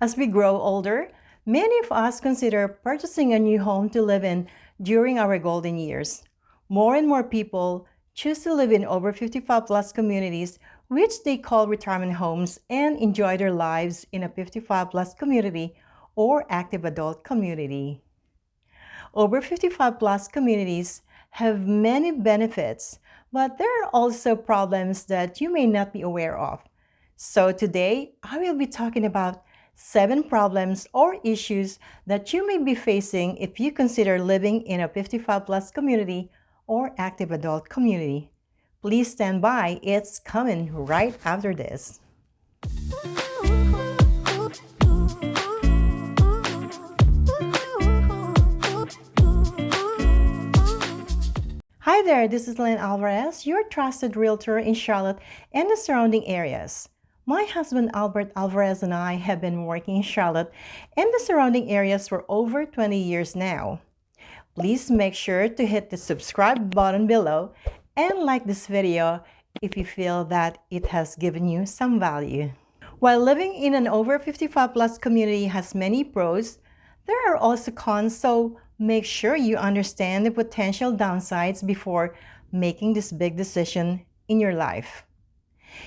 As we grow older, many of us consider purchasing a new home to live in during our golden years. More and more people choose to live in over 55 plus communities, which they call retirement homes, and enjoy their lives in a 55 plus community or active adult community. Over 55 plus communities have many benefits, but there are also problems that you may not be aware of. So today, I will be talking about seven problems or issues that you may be facing if you consider living in a 55 plus community or active adult community. Please stand by, it's coming right after this. Hi there, this is Lynn Alvarez, your trusted realtor in Charlotte and the surrounding areas. My husband Albert Alvarez and I have been working in Charlotte and the surrounding areas for over 20 years now. Please make sure to hit the subscribe button below and like this video if you feel that it has given you some value. While living in an over 55 plus community has many pros, there are also cons so Make sure you understand the potential downsides before making this big decision in your life.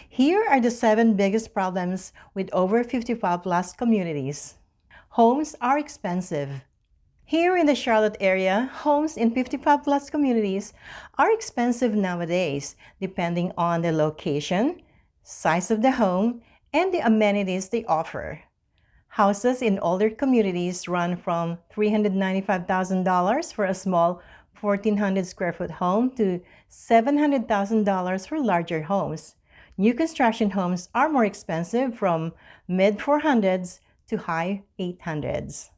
Here are the seven biggest problems with over 55 plus communities. Homes are expensive. Here in the Charlotte area, homes in 55 plus communities are expensive nowadays depending on the location, size of the home, and the amenities they offer. Houses in older communities run from $395,000 for a small 1,400 square foot home to $700,000 for larger homes. New construction homes are more expensive from mid 400s to high 800s.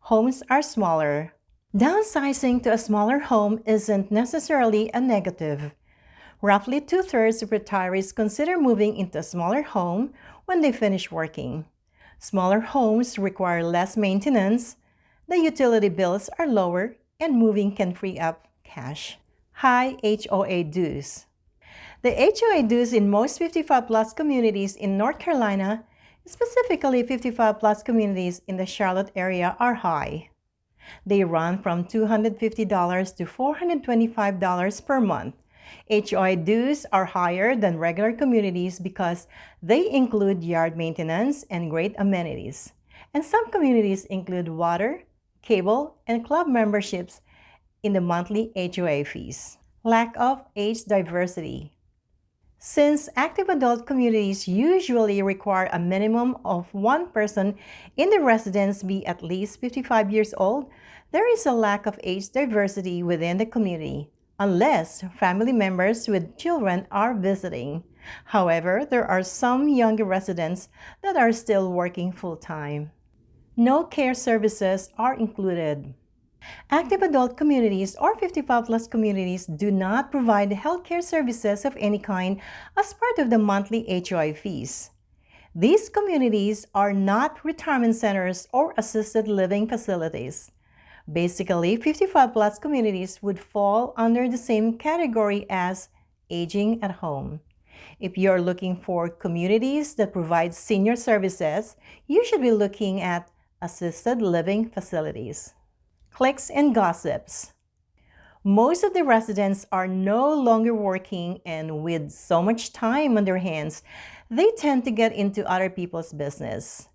Homes are smaller. Downsizing to a smaller home isn't necessarily a negative. Roughly two-thirds of retirees consider moving into a smaller home when they finish working. Smaller homes require less maintenance, the utility bills are lower, and moving can free up cash. High HOA dues. The HOA dues in most 55 plus communities in North Carolina, specifically 55 plus communities in the Charlotte area, are high. They run from $250 to $425 per month, HOA dues are higher than regular communities because they include yard maintenance and great amenities. And some communities include water, cable, and club memberships in the monthly HOA fees. Lack of age diversity. Since active adult communities usually require a minimum of one person in the residence be at least 55 years old, there is a lack of age diversity within the community unless family members with children are visiting. However, there are some younger residents that are still working full-time. No care services are included. Active adult communities or 55 plus communities do not provide healthcare services of any kind as part of the monthly HOA fees. These communities are not retirement centers or assisted living facilities. Basically, 55 plus communities would fall under the same category as aging at home. If you're looking for communities that provide senior services, you should be looking at assisted living facilities. Cliques and gossips. Most of the residents are no longer working and with so much time on their hands, they tend to get into other people's business.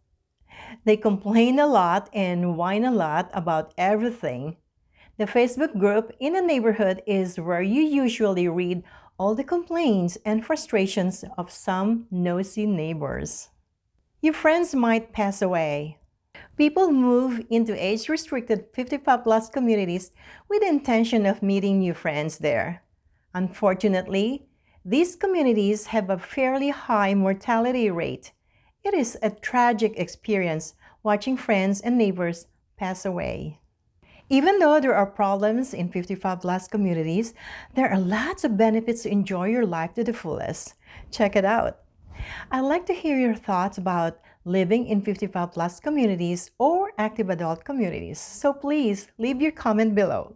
They complain a lot and whine a lot about everything. The Facebook group in a neighborhood is where you usually read all the complaints and frustrations of some nosy neighbors. Your friends might pass away. People move into age-restricted 55-plus communities with the intention of meeting new friends there. Unfortunately, these communities have a fairly high mortality rate it is a tragic experience watching friends and neighbors pass away. Even though there are problems in 55 plus communities, there are lots of benefits to enjoy your life to the fullest. Check it out. I'd like to hear your thoughts about living in 55 plus communities or active adult communities, so please leave your comment below.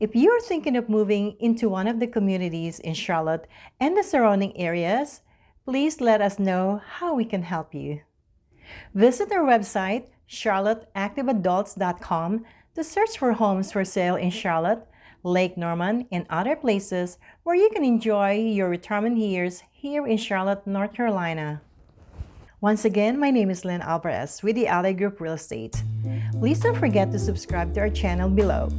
If you're thinking of moving into one of the communities in Charlotte and the surrounding areas, please let us know how we can help you. Visit our website, charlotteactiveadults.com, to search for homes for sale in Charlotte, Lake Norman, and other places where you can enjoy your retirement years here in Charlotte, North Carolina. Once again, my name is Lynn Alvarez with the Ally Group Real Estate. Please don't forget to subscribe to our channel below.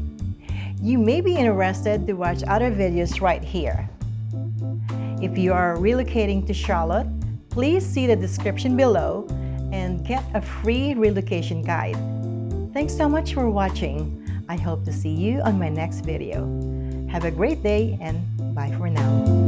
You may be interested to watch other videos right here. If you are relocating to Charlotte, please see the description below and get a free relocation guide. Thanks so much for watching. I hope to see you on my next video. Have a great day and bye for now.